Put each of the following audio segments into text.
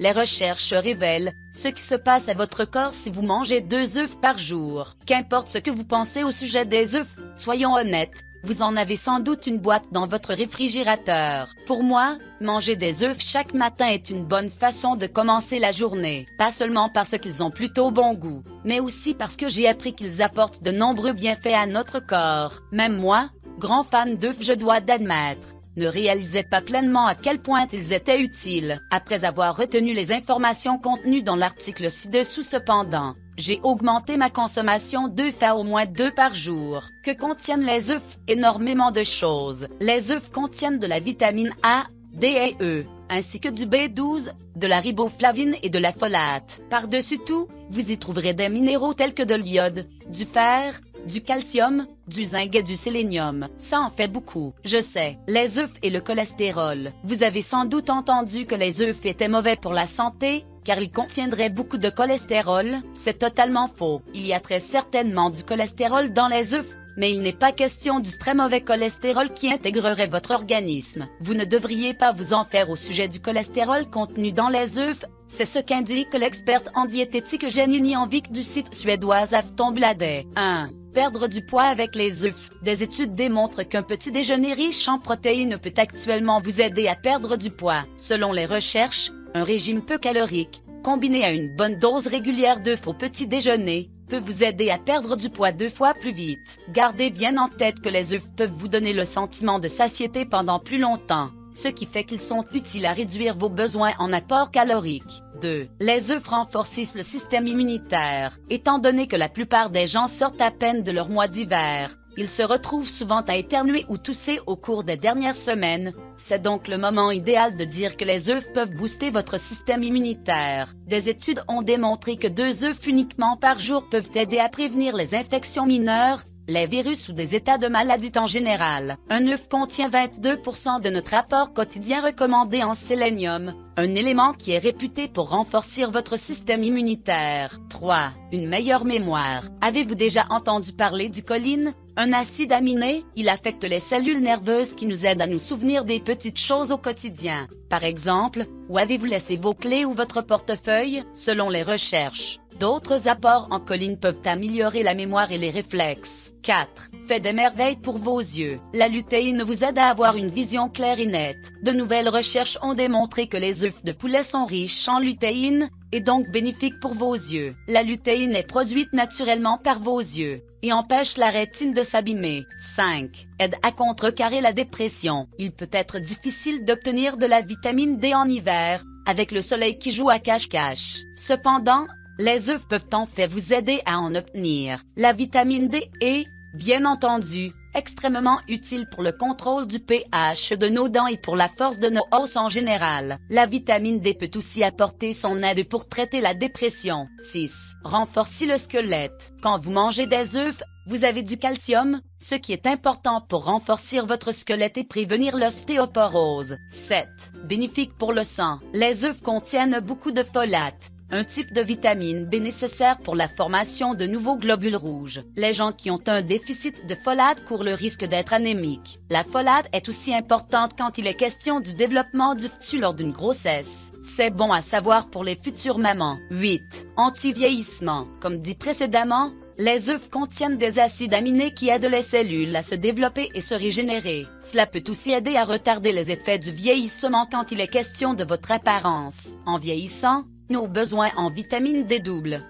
Les recherches révèlent ce qui se passe à votre corps si vous mangez deux œufs par jour. Qu'importe ce que vous pensez au sujet des œufs, soyons honnêtes, vous en avez sans doute une boîte dans votre réfrigérateur. Pour moi, manger des œufs chaque matin est une bonne façon de commencer la journée. Pas seulement parce qu'ils ont plutôt bon goût, mais aussi parce que j'ai appris qu'ils apportent de nombreux bienfaits à notre corps. Même moi, grand fan d'œufs je dois d'admettre ne réalisais pas pleinement à quel point ils étaient utiles. Après avoir retenu les informations contenues dans l'article ci-dessous cependant, j'ai augmenté ma consommation d'œufs à au moins deux par jour. Que contiennent les œufs? Énormément de choses. Les œufs contiennent de la vitamine A, D et E, ainsi que du B12, de la riboflavine et de la folate. Par-dessus tout, vous y trouverez des minéraux tels que de l'iode, du fer, du calcium, du zinc et du sélénium. Ça en fait beaucoup. Je sais. Les œufs et le cholestérol. Vous avez sans doute entendu que les œufs étaient mauvais pour la santé, car ils contiendraient beaucoup de cholestérol. C'est totalement faux. Il y a très certainement du cholestérol dans les œufs, mais il n'est pas question du très mauvais cholestérol qui intégrerait votre organisme. Vous ne devriez pas vous en faire au sujet du cholestérol contenu dans les œufs, c'est ce qu'indique l'experte en diététique Jenny Anvik du site suédois Aftonbladet. 1. Perdre du poids avec les œufs. Des études démontrent qu'un petit déjeuner riche en protéines peut actuellement vous aider à perdre du poids. Selon les recherches, un régime peu calorique, combiné à une bonne dose régulière d'œufs au petit déjeuner, peut vous aider à perdre du poids deux fois plus vite. Gardez bien en tête que les œufs peuvent vous donner le sentiment de satiété pendant plus longtemps ce qui fait qu'ils sont utiles à réduire vos besoins en apport calorique. 2. Les œufs renforcent le système immunitaire. Étant donné que la plupart des gens sortent à peine de leur mois d'hiver, ils se retrouvent souvent à éternuer ou tousser au cours des dernières semaines. C'est donc le moment idéal de dire que les œufs peuvent booster votre système immunitaire. Des études ont démontré que deux œufs uniquement par jour peuvent aider à prévenir les infections mineures, les virus ou des états de maladie en général. Un œuf contient 22% de notre apport quotidien recommandé en sélénium, un élément qui est réputé pour renforcer votre système immunitaire. 3. Une meilleure mémoire. Avez-vous déjà entendu parler du choline Un acide aminé, il affecte les cellules nerveuses qui nous aident à nous souvenir des petites choses au quotidien. Par exemple, où avez-vous laissé vos clés ou votre portefeuille, selon les recherches? D'autres apports en choline peuvent améliorer la mémoire et les réflexes. 4. Fait des merveilles pour vos yeux. La lutéine vous aide à avoir une vision claire et nette. De nouvelles recherches ont démontré que les œufs de poulet sont riches en lutéine, et donc bénéfiques pour vos yeux. La lutéine est produite naturellement par vos yeux et empêche la rétine de s'abîmer. 5. Aide à contrecarrer la dépression. Il peut être difficile d'obtenir de la vitamine D en hiver, avec le soleil qui joue à cache-cache. Cependant, les œufs peuvent en fait vous aider à en obtenir. La vitamine D est, bien entendu, extrêmement utile pour le contrôle du pH de nos dents et pour la force de nos os en général. La vitamine D peut aussi apporter son aide pour traiter la dépression. 6. Renforcer le squelette. Quand vous mangez des œufs, vous avez du calcium, ce qui est important pour renforcer votre squelette et prévenir l'ostéoporose. 7. Bénéfique pour le sang. Les œufs contiennent beaucoup de folate, un type de vitamine B nécessaire pour la formation de nouveaux globules rouges. Les gens qui ont un déficit de folate courent le risque d'être anémiques. La folate est aussi importante quand il est question du développement du fœtus lors d'une grossesse. C'est bon à savoir pour les futures mamans. 8. Anti-vieillissement. Comme dit précédemment, les œufs contiennent des acides aminés qui aident les cellules à se développer et se régénérer. Cela peut aussi aider à retarder les effets du vieillissement quand il est question de votre apparence. En vieillissant, nos besoins en vitamine D doublent.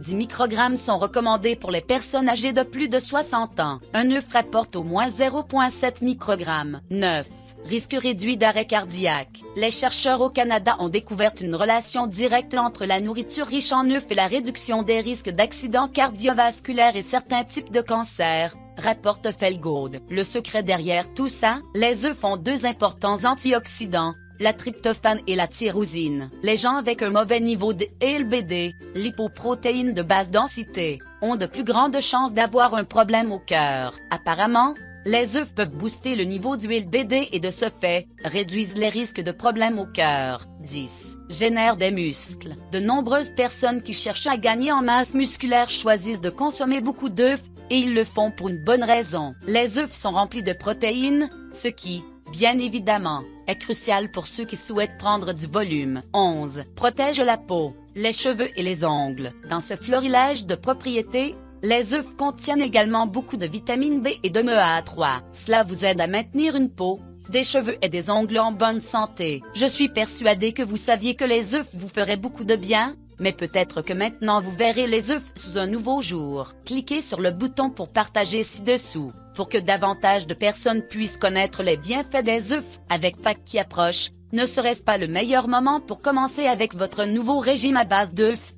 10 microgrammes sont recommandés pour les personnes âgées de plus de 60 ans. Un œuf rapporte au moins 0,7 microgrammes. 9. Risque réduit d'arrêt cardiaque. Les chercheurs au Canada ont découvert une relation directe entre la nourriture riche en œufs et la réduction des risques d'accidents cardiovasculaires et certains types de cancers rapporte Felgold. Le secret derrière tout ça, les œufs ont deux importants antioxydants, la tryptophane et la tyrosine. Les gens avec un mauvais niveau de LBD, lipoprotéines de basse densité, ont de plus grandes chances d'avoir un problème au cœur. Apparemment, les œufs peuvent booster le niveau du LBD et de ce fait, réduisent les risques de problèmes au cœur. 10. Génère des muscles. De nombreuses personnes qui cherchent à gagner en masse musculaire choisissent de consommer beaucoup d'œufs, et ils le font pour une bonne raison. Les œufs sont remplis de protéines, ce qui, bien évidemment, est crucial pour ceux qui souhaitent prendre du volume. 11. Protège la peau, les cheveux et les ongles. Dans ce florilège de propriétés, les œufs contiennent également beaucoup de vitamine B et de MEA3. Cela vous aide à maintenir une peau, des cheveux et des ongles en bonne santé. Je suis persuadée que vous saviez que les œufs vous feraient beaucoup de bien, mais peut-être que maintenant vous verrez les œufs sous un nouveau jour. Cliquez sur le bouton pour partager ci-dessous, pour que davantage de personnes puissent connaître les bienfaits des œufs. Avec Pâques qui approche, ne serait-ce pas le meilleur moment pour commencer avec votre nouveau régime à base d'œufs?